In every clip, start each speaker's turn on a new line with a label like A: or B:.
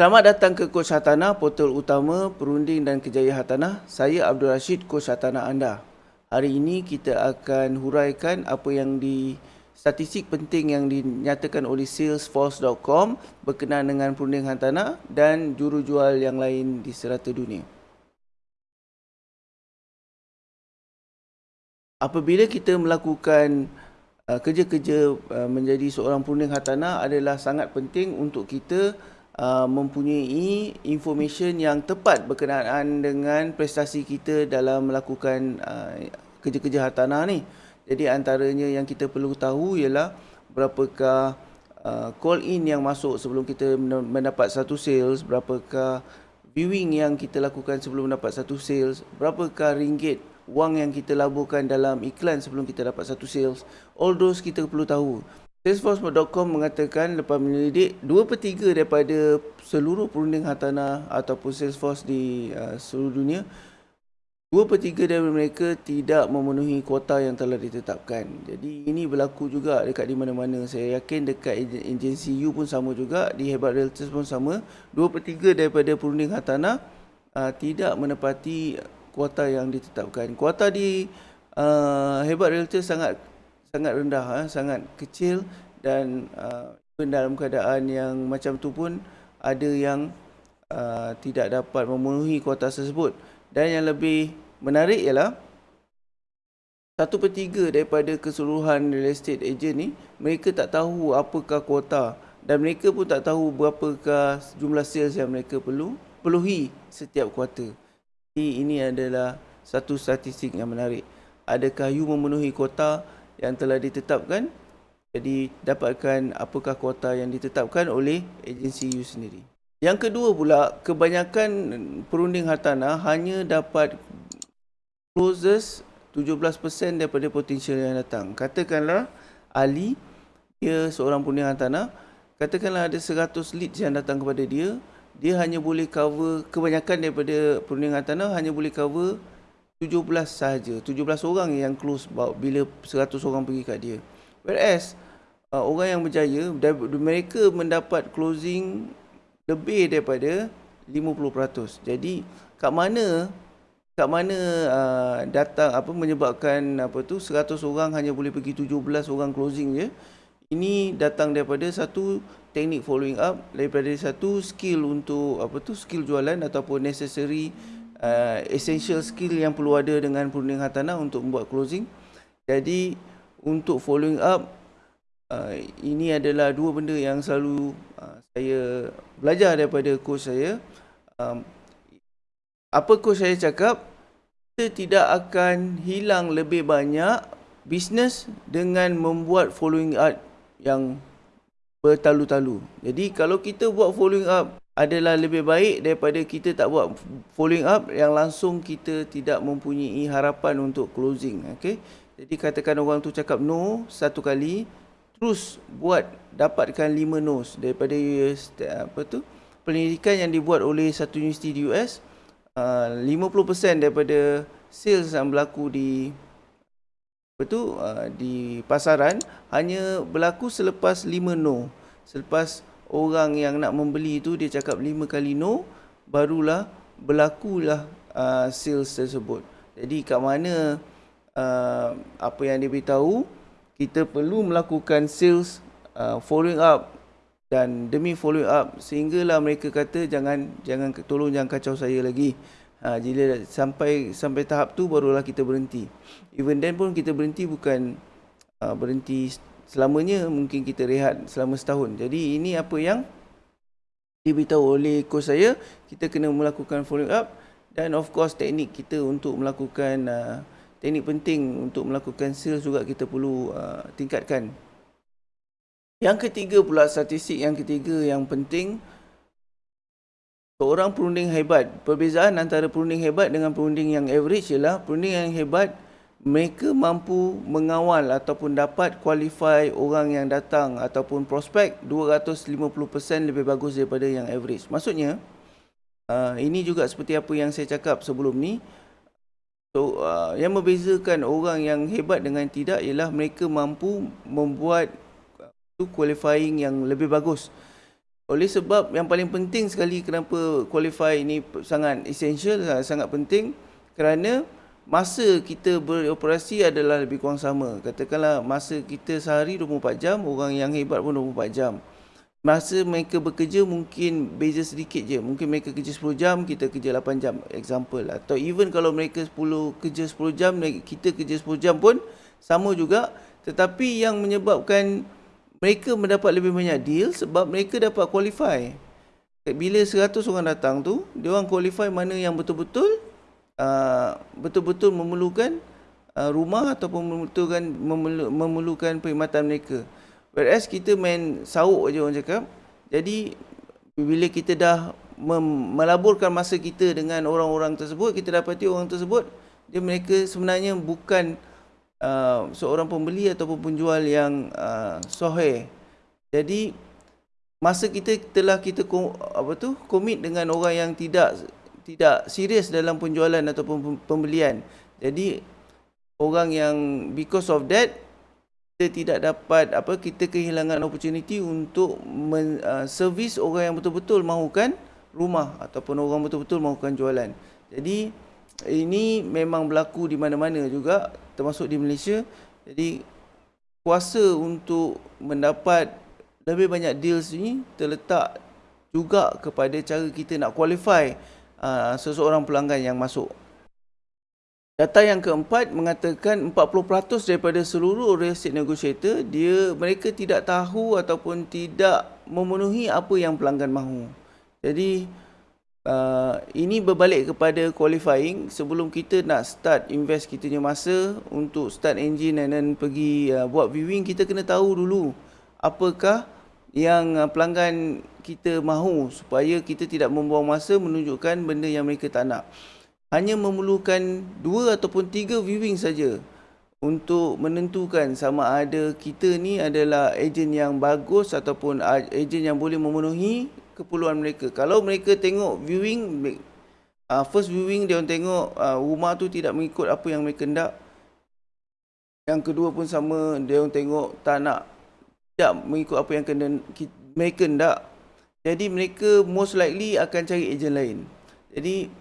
A: Selamat datang ke Coach Hartanah, portal utama perunding dan kejayaan hartanah. Saya Abdul Rashid, Coach Hartanah anda. Hari ini kita akan huraikan apa yang di statistik penting yang dinyatakan oleh salesforce.com berkenaan dengan perunding hartanah dan jurujual yang lain di serata dunia. Apabila kita melakukan uh, kerja-kerja uh, menjadi seorang perunding hartanah adalah sangat penting untuk kita Uh, mempunyai information yang tepat berkenaan dengan prestasi kita dalam melakukan uh, kerja-kerja hartanah ni. Jadi antaranya yang kita perlu tahu ialah berapakah uh, call in yang masuk sebelum kita mendapat satu sales, berapakah viewing yang kita lakukan sebelum mendapat satu sales, berapakah ringgit wang yang kita laburkan dalam iklan sebelum kita dapat satu sales. All those kita perlu tahu. Salesforce.com mengatakan lepas menyelidik 2 per 3 daripada seluruh perunding hartanah ataupun Salesforce di uh, seluruh dunia 2 per 3 dari mereka tidak memenuhi kuota yang telah ditetapkan. Jadi ini berlaku juga dekat di mana-mana. Saya yakin dekat agensi U pun sama juga, di Hebat Realtors pun sama. 2 per 3 daripada perunding hartanah uh, tidak menepati kuota yang ditetapkan. Kuota di uh, Hebat Realtors sangat sangat rendah, eh, sangat kecil dan uh, dalam keadaan yang macam tu pun ada yang uh, tidak dapat memenuhi kuota tersebut. Dan yang lebih menarik ialah satu per tiga daripada keseluruhan real estate agent ni mereka tak tahu apakah kuota dan mereka pun tak tahu berapakah jumlah sales yang mereka perlu perluhi setiap kuartal. Jadi ini adalah satu statistik yang menarik. Adakah you memenuhi kuota yang telah ditetapkan jadi dapatkan apakah kuota yang ditetapkan oleh agensi you sendiri. Yang kedua pula, kebanyakan perunding hartanah hanya dapat closes 17% daripada potensial yang datang. Katakanlah Ali, dia seorang perunding hartanah, katakanlah ada 100 leads yang datang kepada dia, dia hanya boleh cover, kebanyakan daripada perunding hartanah hanya boleh cover 17 sahaja. 17 orang yang close bila 100 orang pergi kat dia. Whereas uh, orang yang berjaya mereka mendapat closing lebih daripada 50% jadi kat mana kat mana uh, datang apa menyebabkan apa tu 100 orang hanya boleh pergi 17 orang closing je ini datang daripada satu teknik following up daripada satu skill untuk apa tu skill jualan ataupun necessary uh, essential skill yang perlu ada dengan perunding hartanah untuk membuat closing. Jadi untuk following up uh, ini adalah dua benda yang selalu uh, saya belajar daripada coach saya. Um, apa coach saya cakap? Kita tidak akan hilang lebih banyak bisnes dengan membuat following up yang bertalu-talu. Jadi kalau kita buat following up adalah lebih baik daripada kita tak buat following up yang langsung kita tidak mempunyai harapan untuk closing okey? Jadi katakan orang tu cakap no satu kali terus buat dapatkan lima no daripada apa tu? Penyelidikan yang dibuat oleh satu universiti di US uh, 50% daripada sales yang berlaku di apa tu uh, di pasaran hanya berlaku selepas lima no selepas orang yang nak membeli tu dia cakap lima kali no barulah berlakulah uh, sales tersebut. Jadi kat mana uh, apa yang dia beritahu kita perlu melakukan sales uh, following up dan demi follow up sehinggalah mereka kata jangan jangan tolong jangan kacau saya lagi. Ha, jika sampai sampai tahap tu barulah kita berhenti. Even then pun kita berhenti bukan uh, berhenti selamanya mungkin kita rehat selama setahun. Jadi ini apa yang diberitahu oleh coach saya, kita kena melakukan follow up dan of course teknik kita untuk melakukan uh, teknik penting untuk melakukan sales juga kita perlu uh, tingkatkan. Yang ketiga pula statistik yang ketiga yang penting seorang perunding hebat. Perbezaan antara perunding hebat dengan perunding yang average ialah perunding yang hebat mereka mampu mengawal ataupun dapat qualify orang yang datang ataupun prospek 250% lebih bagus daripada yang average. Maksudnya, uh, ini juga seperti apa yang saya cakap sebelum ni. So, uh, yang membezakan orang yang hebat dengan tidak ialah mereka mampu membuat uh, qualifying yang lebih bagus. oleh sebab yang paling penting sekali kenapa qualify ini sangat essential, sangat penting kerana masa kita beroperasi adalah lebih kurang sama. Katakanlah masa kita sehari 24 jam, orang yang hebat pun 24 jam. Masa mereka bekerja mungkin beza sedikit je. Mungkin mereka kerja 10 jam, kita kerja 8 jam. Example. Atau even kalau mereka 10 kerja 10 jam, kita kerja 10 jam pun sama juga. Tetapi yang menyebabkan mereka mendapat lebih banyak deal sebab mereka dapat qualify. Bila 100 orang datang tu, dia orang qualify mana yang betul-betul uh, betul-betul memerlukan uh, rumah ataupun memerlukan memerlukan perkhidmatan mereka. Whereas kita main sauk je orang cakap. Jadi bila kita dah melaburkan masa kita dengan orang-orang tersebut, kita dapati orang tersebut dia mereka sebenarnya bukan uh, seorang pembeli ataupun penjual yang uh, soheh. Jadi masa kita telah kita apa tu komit dengan orang yang tidak tidak serius dalam penjualan ataupun pembelian. Jadi orang yang because of that kita tidak dapat apa kita kehilangan opportunity untuk men, uh, service orang yang betul-betul mahukan rumah ataupun orang betul-betul mahukan jualan. Jadi ini memang berlaku di mana-mana juga termasuk di Malaysia. Jadi kuasa untuk mendapat lebih banyak deals ni terletak juga kepada cara kita nak qualify uh, seseorang pelanggan yang masuk. Data yang keempat mengatakan 40% daripada seluruh real estate negotiator dia mereka tidak tahu ataupun tidak memenuhi apa yang pelanggan mahu. Jadi uh, ini berbalik kepada qualifying sebelum kita nak start invest kita punya masa untuk start engine dan pergi uh, buat viewing kita kena tahu dulu apakah yang pelanggan kita mahu supaya kita tidak membuang masa menunjukkan benda yang mereka tak nak hanya memerlukan dua ataupun tiga viewing saja untuk menentukan sama ada kita ni adalah ejen yang bagus ataupun ejen yang boleh memenuhi keperluan mereka. Kalau mereka tengok viewing, first viewing dia tengok rumah tu tidak mengikut apa yang mereka nak. Yang kedua pun sama, dia tengok tak nak, tidak mengikut apa yang kena, mereka nak. Jadi mereka most likely akan cari ejen lain. Jadi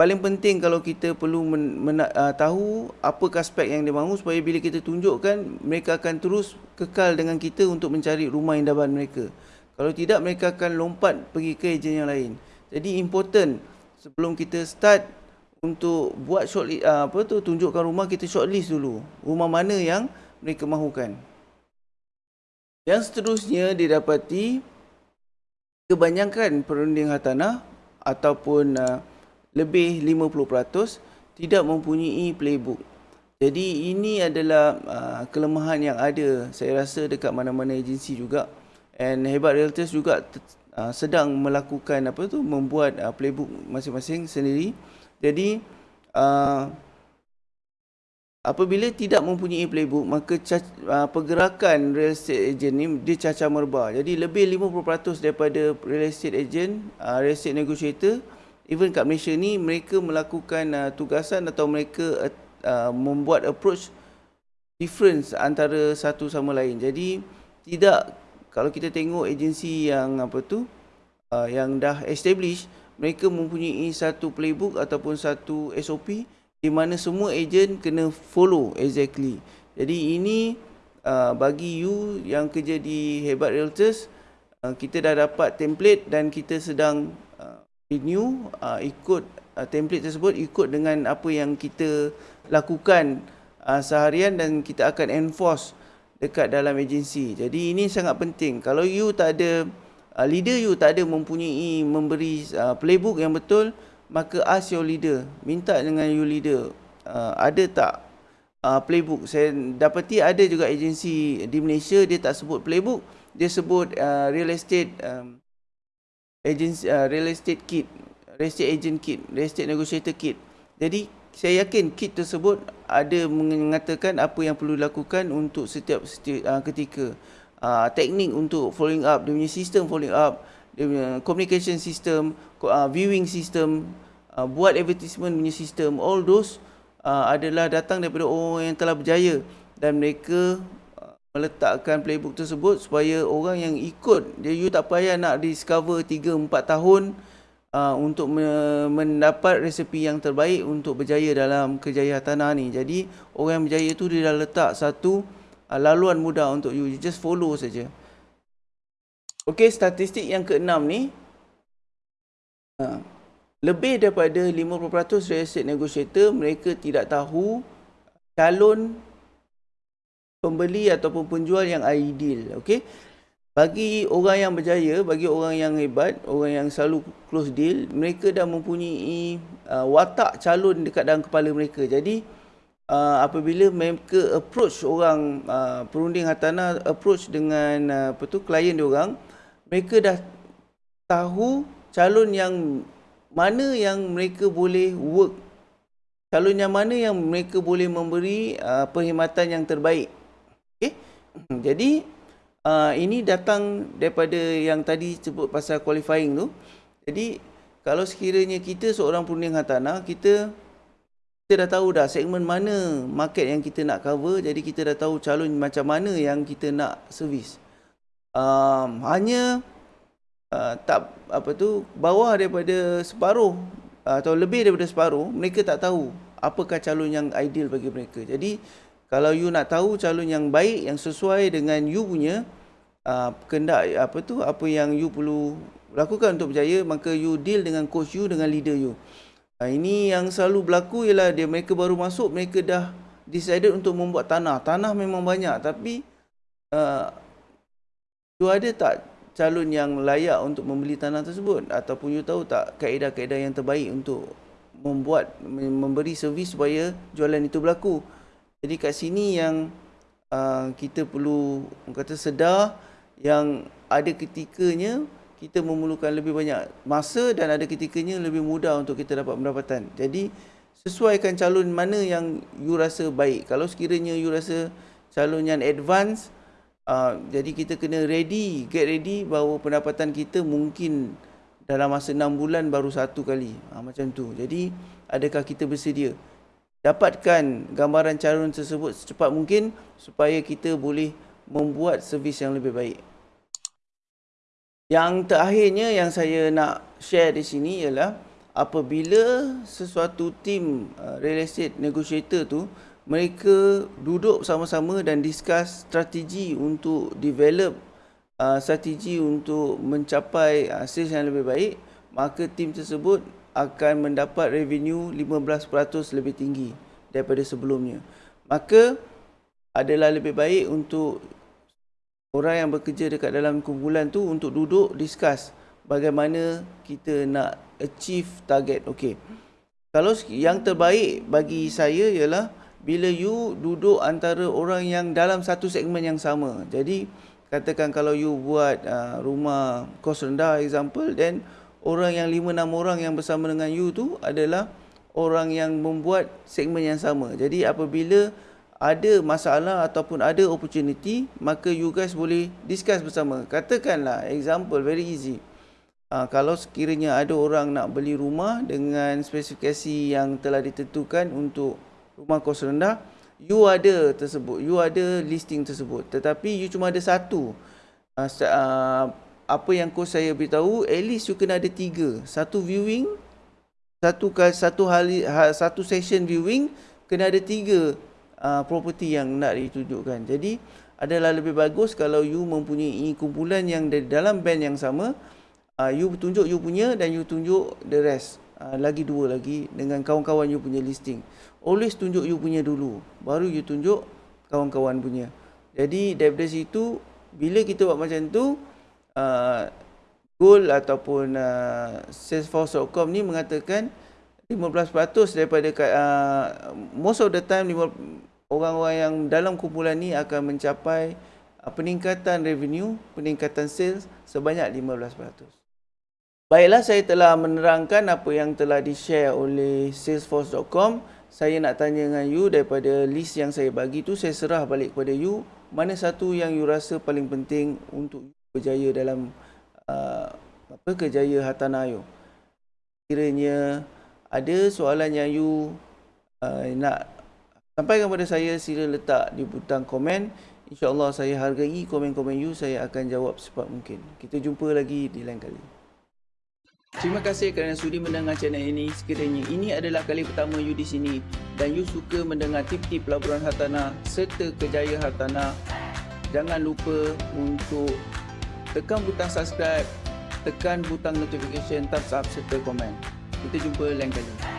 A: paling penting kalau kita perlu men, men, uh, tahu apa aspek yang dia mahu supaya bila kita tunjukkan mereka akan terus kekal dengan kita untuk mencari rumah indahan mereka. Kalau tidak mereka akan lompat pergi ke ejen yang lain. Jadi important sebelum kita start untuk buat short uh, apa tu tunjukkan rumah kita shortlist dulu. Rumah mana yang mereka mahukan. Yang seterusnya didapati kebanyakan perunding hartanah ataupun uh, lebih 50% tidak mempunyai playbook. Jadi ini adalah uh, kelemahan yang ada. Saya rasa dekat mana-mana agensi juga. And hebat realtors juga uh, sedang melakukan apa tu membuat uh, playbook masing-masing sendiri. Jadi uh, apabila tidak mempunyai playbook maka uh, pergerakan real estate agent ni dia cacar merba. Jadi lebih 50% daripada real estate agent uh, real estate negotiator even kat Malaysia ni mereka melakukan uh, tugasan atau mereka uh, membuat approach difference antara satu sama lain. Jadi tidak kalau kita tengok agensi yang apa tu uh, yang dah establish mereka mempunyai satu playbook ataupun satu SOP di mana semua ejen kena follow exactly. Jadi ini uh, bagi you yang kerja di Hebat Realtors uh, kita dah dapat template dan kita sedang uh, renew uh, ikut uh, template tersebut ikut dengan apa yang kita lakukan uh, seharian dan kita akan enforce dekat dalam agensi. Jadi ini sangat penting. Kalau you tak ada uh, leader you tak ada mempunyai memberi uh, playbook yang betul, maka ask your leader, minta dengan you leader, uh, ada tak uh, playbook? Saya dapati ada juga agensi di Malaysia dia tak sebut playbook, dia sebut uh, real estate um, agency uh, real estate kit, real estate agent kit, real estate negotiator kit. Jadi saya yakin kit tersebut ada mengatakan apa yang perlu dilakukan untuk setiap, setiap uh, ketika uh, teknik untuk following up dia punya sistem following up communication system uh, viewing system uh, buat advertisement punya sistem all those uh, adalah datang daripada orang yang telah berjaya dan mereka uh, meletakkan playbook tersebut supaya orang yang ikut dia you tak payah nak discover 3 4 tahun uh, untuk me- mendapat resepi yang terbaik untuk berjaya dalam kejayaan tanah ni. Jadi orang yang berjaya tu dia dah letak satu uh, laluan mudah untuk you. You just follow saja. Okey, statistik yang keenam ni uh, lebih daripada 50% real estate negotiator mereka tidak tahu calon pembeli ataupun penjual yang ideal okey? Bagi orang yang berjaya bagi orang yang hebat orang yang selalu close deal mereka dah mempunyai uh, watak calon dekat dalam kepala mereka. Jadi uh, apabila mereka approach orang uh, perunding hartanah approach dengan uh, apa tu klien dia orang mereka dah tahu calon yang mana yang mereka boleh work calon yang mana yang mereka boleh memberi uh, perkhidmatan yang terbaik Okay. Jadi uh, ini datang daripada yang tadi sebut pasal qualifying tu. Jadi kalau sekiranya kita seorang perunding hartanah, kita kita dah tahu dah segmen mana market yang kita nak cover. Jadi kita dah tahu calon macam mana yang kita nak servis. Um, hanya uh, tak apa tu bawah daripada separuh uh, atau lebih daripada separuh mereka tak tahu apakah calon yang ideal bagi mereka. Jadi kalau you nak tahu calon yang baik yang sesuai dengan you punya uh, kendak apa tu apa yang you perlu lakukan untuk berjaya maka you deal dengan coach you dengan leader you uh, ini yang selalu berlaku ialah dia mereka baru masuk mereka dah decided untuk membuat tanah tanah memang banyak tapi uh, you ada tak calon yang layak untuk membeli tanah tersebut ataupun you tahu tak kaedah-kaedah yang terbaik untuk membuat memberi servis supaya jualan itu berlaku jadi kat sini yang uh, kita perlu kata sedar yang ada ketikanya kita memerlukan lebih banyak masa dan ada ketikanya lebih mudah untuk kita dapat pendapatan. Jadi sesuaikan calon mana yang you rasa baik. Kalau sekiranya you rasa calon yang advance uh, jadi kita kena ready, get ready bahawa pendapatan kita mungkin dalam masa 6 bulan baru satu kali. Uh, macam tu. Jadi adakah kita bersedia? dapatkan gambaran calon tersebut secepat mungkin supaya kita boleh membuat servis yang lebih baik. Yang terakhirnya yang saya nak share di sini ialah apabila sesuatu tim uh, real estate negotiator tu mereka duduk sama-sama dan discuss strategi untuk develop uh, strategi untuk mencapai uh, sales yang lebih baik maka tim tersebut akan mendapat revenue 15% lebih tinggi daripada sebelumnya. Maka adalah lebih baik untuk orang yang bekerja dekat dalam kumpulan tu untuk duduk discuss bagaimana kita nak achieve target. Okey. Kalau yang terbaik bagi saya ialah bila you duduk antara orang yang dalam satu segmen yang sama. Jadi katakan kalau you buat uh, rumah kos rendah example then orang yang 5 6 orang yang bersama dengan you tu adalah orang yang membuat segmen yang sama. Jadi apabila ada masalah ataupun ada opportunity, maka you guys boleh discuss bersama. Katakanlah example very easy. Uh, kalau sekiranya ada orang nak beli rumah dengan spesifikasi yang telah ditentukan untuk rumah kos rendah, you ada tersebut, you ada listing tersebut. Tetapi you cuma ada satu. Uh, uh, apa yang coach saya beritahu at least you kena ada tiga satu viewing satu satu hari ha, satu session viewing kena ada tiga uh, property yang nak ditunjukkan jadi adalah lebih bagus kalau you mempunyai kumpulan yang dari dalam band yang sama uh, you tunjuk you punya dan you tunjuk the rest uh, lagi dua lagi dengan kawan-kawan you punya listing always tunjuk you punya dulu baru you tunjuk kawan-kawan punya jadi daripada situ bila kita buat macam tu uh, Goal ataupun uh, Salesforce.com ni mengatakan 15% daripada uh, most of the time orang-orang yang dalam kumpulan ni akan mencapai uh, peningkatan revenue, peningkatan sales sebanyak 15%. Baiklah saya telah menerangkan apa yang telah di-share oleh salesforce.com. Saya nak tanya dengan you daripada list yang saya bagi tu saya serah balik kepada you mana satu yang you rasa paling penting untuk berjaya dalam uh, apa kejaya hartanah you. Kiranya ada soalan yang you uh, nak sampaikan kepada saya sila letak di butang komen. InsyaAllah saya hargai komen-komen you, saya akan jawab secepat mungkin. Kita jumpa lagi di lain kali. Terima kasih kerana sudi mendengar channel ini. Sekiranya ini adalah kali pertama you di sini dan you suka mendengar tip-tip pelaburan hartanah serta kejaya hartanah, jangan lupa untuk tekan butang subscribe, tekan butang notification, thumbs up serta komen. Kita jumpa lain kali.